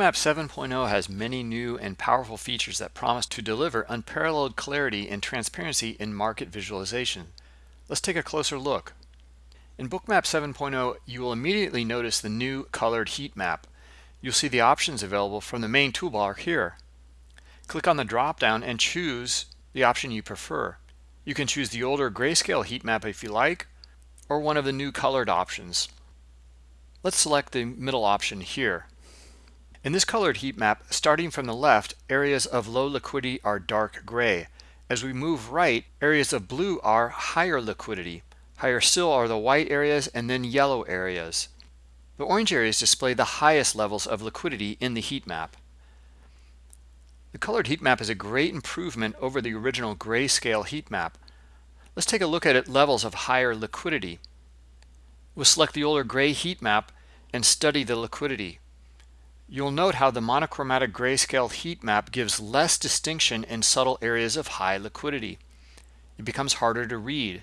Bookmap 7.0 has many new and powerful features that promise to deliver unparalleled clarity and transparency in market visualization. Let's take a closer look. In Bookmap 7.0, you will immediately notice the new colored heat map. You'll see the options available from the main toolbar here. Click on the drop-down and choose the option you prefer. You can choose the older grayscale heat map if you like, or one of the new colored options. Let's select the middle option here. In this colored heat map, starting from the left, areas of low liquidity are dark gray. As we move right, areas of blue are higher liquidity. Higher still are the white areas and then yellow areas. The orange areas display the highest levels of liquidity in the heat map. The colored heat map is a great improvement over the original grayscale heat map. Let's take a look at levels of higher liquidity. We'll select the older gray heat map and study the liquidity. You'll note how the monochromatic grayscale heat map gives less distinction in subtle areas of high liquidity. It becomes harder to read.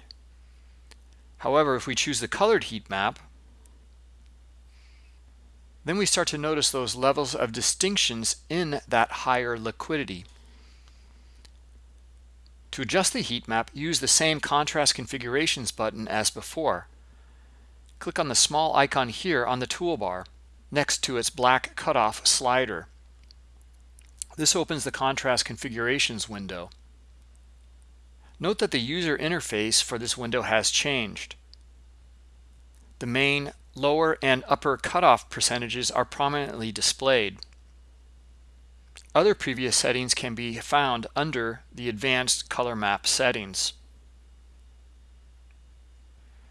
However, if we choose the colored heat map, then we start to notice those levels of distinctions in that higher liquidity. To adjust the heat map, use the same contrast configurations button as before. Click on the small icon here on the toolbar next to its black cutoff slider. This opens the contrast configurations window. Note that the user interface for this window has changed. The main lower and upper cutoff percentages are prominently displayed. Other previous settings can be found under the advanced color map settings.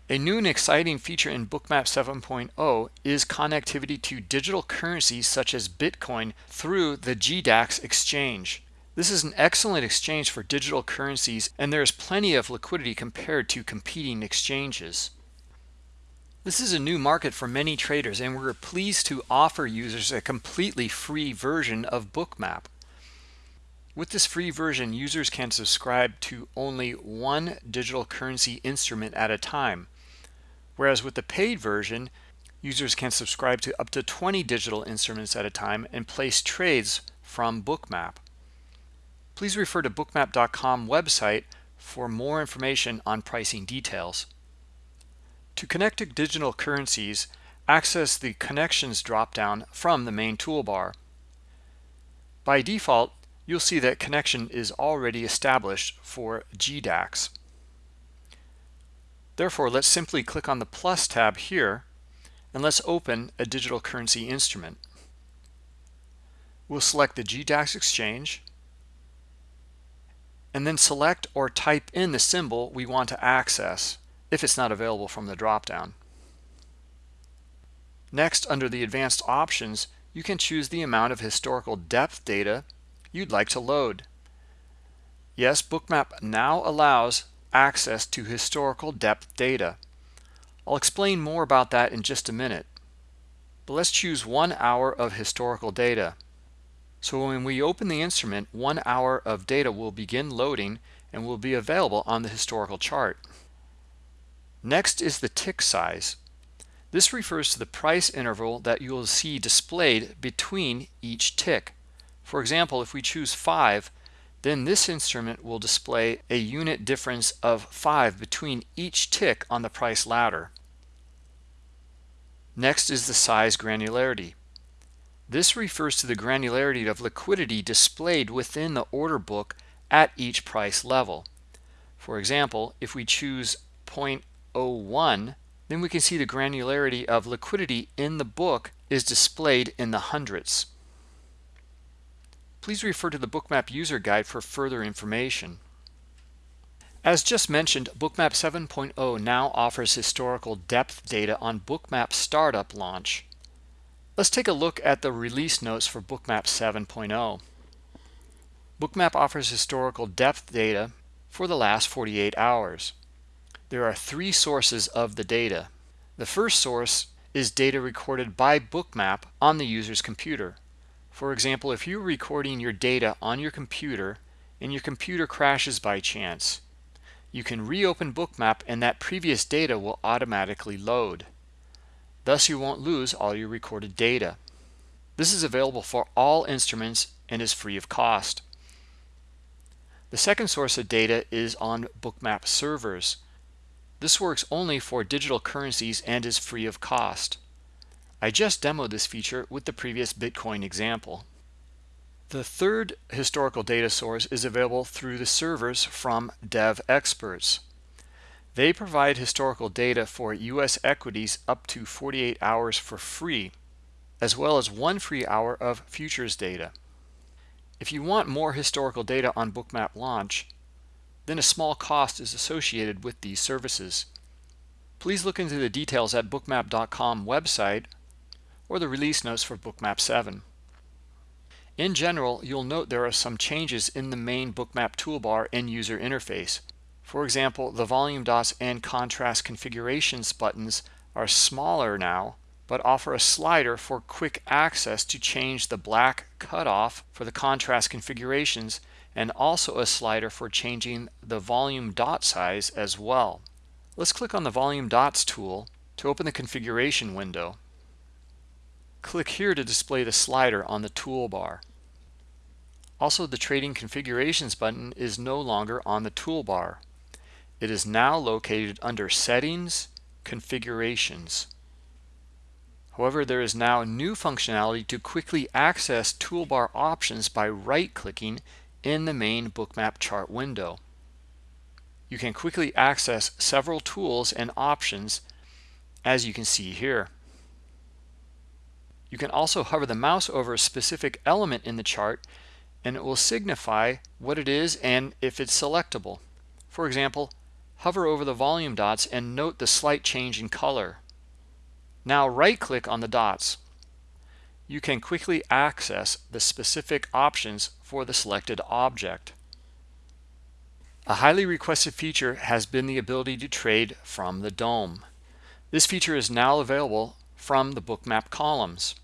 A new and exciting feature in Bookmap 7.0 is connectivity to digital currencies such as Bitcoin through the GDAX exchange. This is an excellent exchange for digital currencies and there is plenty of liquidity compared to competing exchanges. This is a new market for many traders and we're pleased to offer users a completely free version of Bookmap. With this free version, users can subscribe to only one digital currency instrument at a time. Whereas with the paid version, users can subscribe to up to 20 digital instruments at a time and place trades from Bookmap. Please refer to bookmap.com website for more information on pricing details. To connect to digital currencies, access the Connections dropdown from the main toolbar. By default, you'll see that connection is already established for GDAX. Therefore, let's simply click on the plus tab here and let's open a digital currency instrument. We'll select the GDAX exchange and then select or type in the symbol we want to access if it's not available from the dropdown. Next, under the advanced options, you can choose the amount of historical depth data you'd like to load. Yes, Bookmap now allows access to historical depth data. I'll explain more about that in just a minute. But let's choose one hour of historical data. So when we open the instrument, one hour of data will begin loading and will be available on the historical chart. Next is the tick size. This refers to the price interval that you will see displayed between each tick. For example, if we choose 5, then this instrument will display a unit difference of 5 between each tick on the price ladder. Next is the size granularity. This refers to the granularity of liquidity displayed within the order book at each price level. For example, if we choose 0.01, then we can see the granularity of liquidity in the book is displayed in the hundreds please refer to the Bookmap user guide for further information. As just mentioned, Bookmap 7.0 now offers historical depth data on Bookmap startup launch. Let's take a look at the release notes for Bookmap 7.0. Bookmap offers historical depth data for the last 48 hours. There are three sources of the data. The first source is data recorded by Bookmap on the user's computer. For example, if you're recording your data on your computer and your computer crashes by chance, you can reopen Bookmap and that previous data will automatically load. Thus, you won't lose all your recorded data. This is available for all instruments and is free of cost. The second source of data is on Bookmap servers. This works only for digital currencies and is free of cost. I just demoed this feature with the previous Bitcoin example. The third historical data source is available through the servers from Devexperts. They provide historical data for US equities up to 48 hours for free, as well as one free hour of futures data. If you want more historical data on Bookmap launch, then a small cost is associated with these services. Please look into the details at bookmap.com website or the release notes for Bookmap 7. In general, you'll note there are some changes in the main Bookmap toolbar and user interface. For example, the volume dots and contrast configurations buttons are smaller now, but offer a slider for quick access to change the black cutoff for the contrast configurations and also a slider for changing the volume dot size as well. Let's click on the volume dots tool to open the configuration window. Click here to display the slider on the toolbar. Also, the Trading Configurations button is no longer on the toolbar. It is now located under Settings, Configurations. However, there is now new functionality to quickly access toolbar options by right-clicking in the main bookmap chart window. You can quickly access several tools and options as you can see here. You can also hover the mouse over a specific element in the chart and it will signify what it is and if it's selectable. For example, hover over the volume dots and note the slight change in color. Now right-click on the dots. You can quickly access the specific options for the selected object. A highly requested feature has been the ability to trade from the DOM. This feature is now available from the bookmap columns.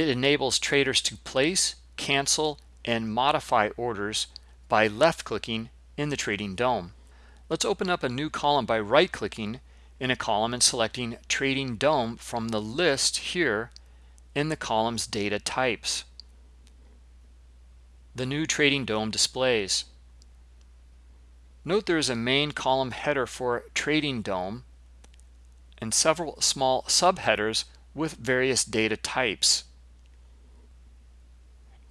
It enables traders to place, cancel, and modify orders by left-clicking in the Trading DOM. Let's open up a new column by right-clicking in a column and selecting Trading DOM from the list here in the column's data types. The new Trading DOM displays. Note there is a main column header for Trading DOM and several small subheaders with various data types.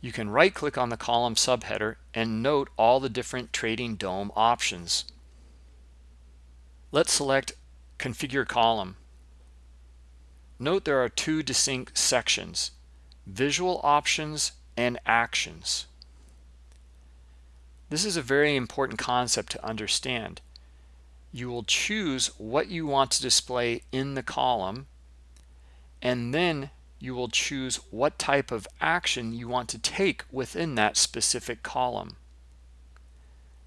You can right click on the column subheader and note all the different Trading DOM options. Let's select Configure Column. Note there are two distinct sections, Visual Options and Actions. This is a very important concept to understand you will choose what you want to display in the column and then you will choose what type of action you want to take within that specific column.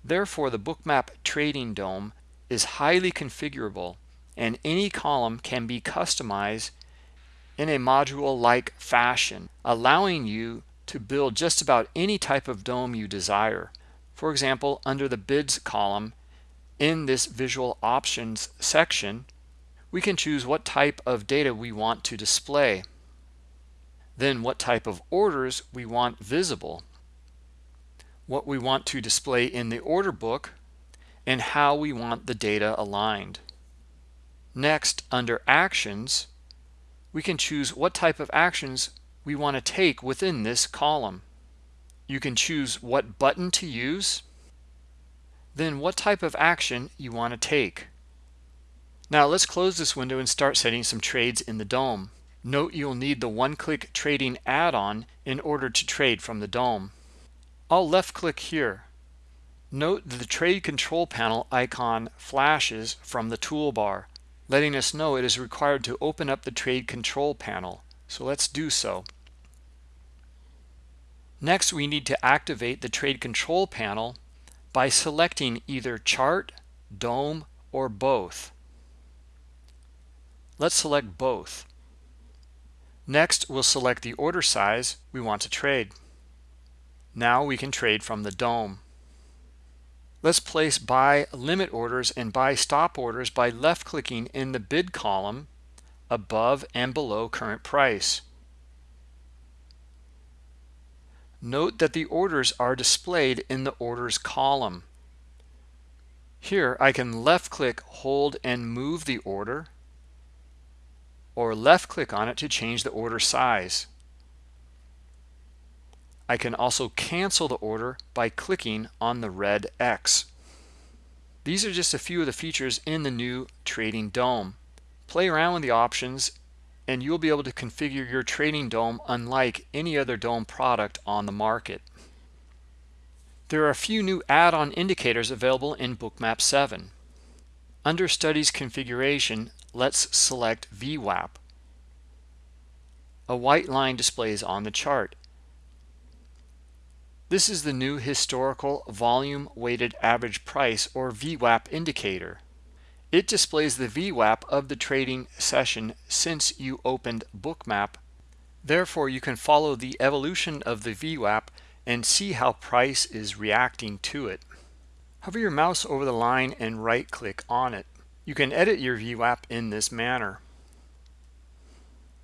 Therefore, the Bookmap Trading DOM is highly configurable and any column can be customized in a module-like fashion, allowing you to build just about any type of DOM you desire. For example, under the bids column, in this visual options section, we can choose what type of data we want to display. Then what type of orders we want visible, what we want to display in the order book, and how we want the data aligned. Next, under Actions, we can choose what type of actions we want to take within this column. You can choose what button to use, then what type of action you want to take. Now let's close this window and start setting some trades in the DOM. Note you'll need the one-click trading add-on in order to trade from the DOM. I'll left click here. Note the trade control panel icon flashes from the toolbar, letting us know it is required to open up the trade control panel. So let's do so. Next, we need to activate the trade control panel by selecting either chart, DOM, or both. Let's select both. Next, we'll select the order size we want to trade. Now we can trade from the DOM. Let's place buy limit orders and buy stop orders by left clicking in the bid column above and below current price. Note that the orders are displayed in the orders column. Here I can left click, hold and move the order or left click on it to change the order size. I can also cancel the order by clicking on the red X. These are just a few of the features in the new Trading DOM. Play around with the options and you'll be able to configure your Trading DOM unlike any other DOM product on the market. There are a few new add-on indicators available in Bookmap 7. Under Studies Configuration, let's select VWAP. A white line displays on the chart. This is the new historical volume weighted average price or VWAP indicator. It displays the VWAP of the trading session since you opened Bookmap. Therefore, you can follow the evolution of the VWAP and see how price is reacting to it. Hover your mouse over the line and right click on it. You can edit your VWAP in this manner.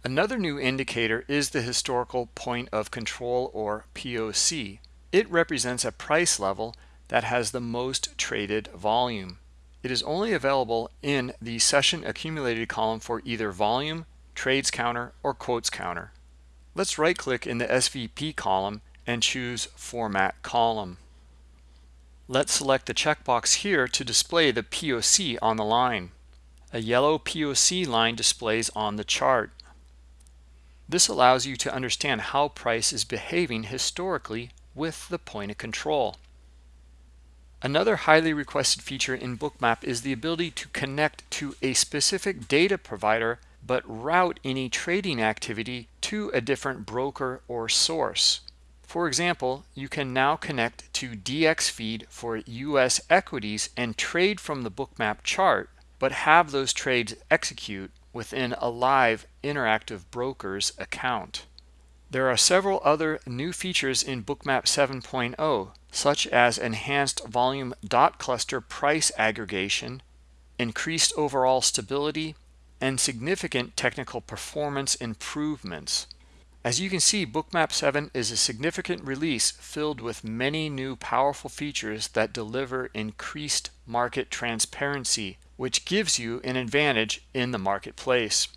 Another new indicator is the historical point of control or POC. It represents a price level that has the most traded volume. It is only available in the session accumulated column for either volume, trades counter, or quotes counter. Let's right click in the SVP column and choose Format Column. Let's select the checkbox here to display the POC on the line. A yellow POC line displays on the chart. This allows you to understand how price is behaving historically with the point of control. Another highly requested feature in Bookmap is the ability to connect to a specific data provider but route any trading activity to a different broker or source. For example, you can now connect to DXFeed for US equities and trade from the bookmap chart, but have those trades execute within a live interactive broker's account. There are several other new features in Bookmap 7.0, such as enhanced volume dot cluster price aggregation, increased overall stability, and significant technical performance improvements. As you can see, Bookmap 7 is a significant release filled with many new powerful features that deliver increased market transparency, which gives you an advantage in the marketplace.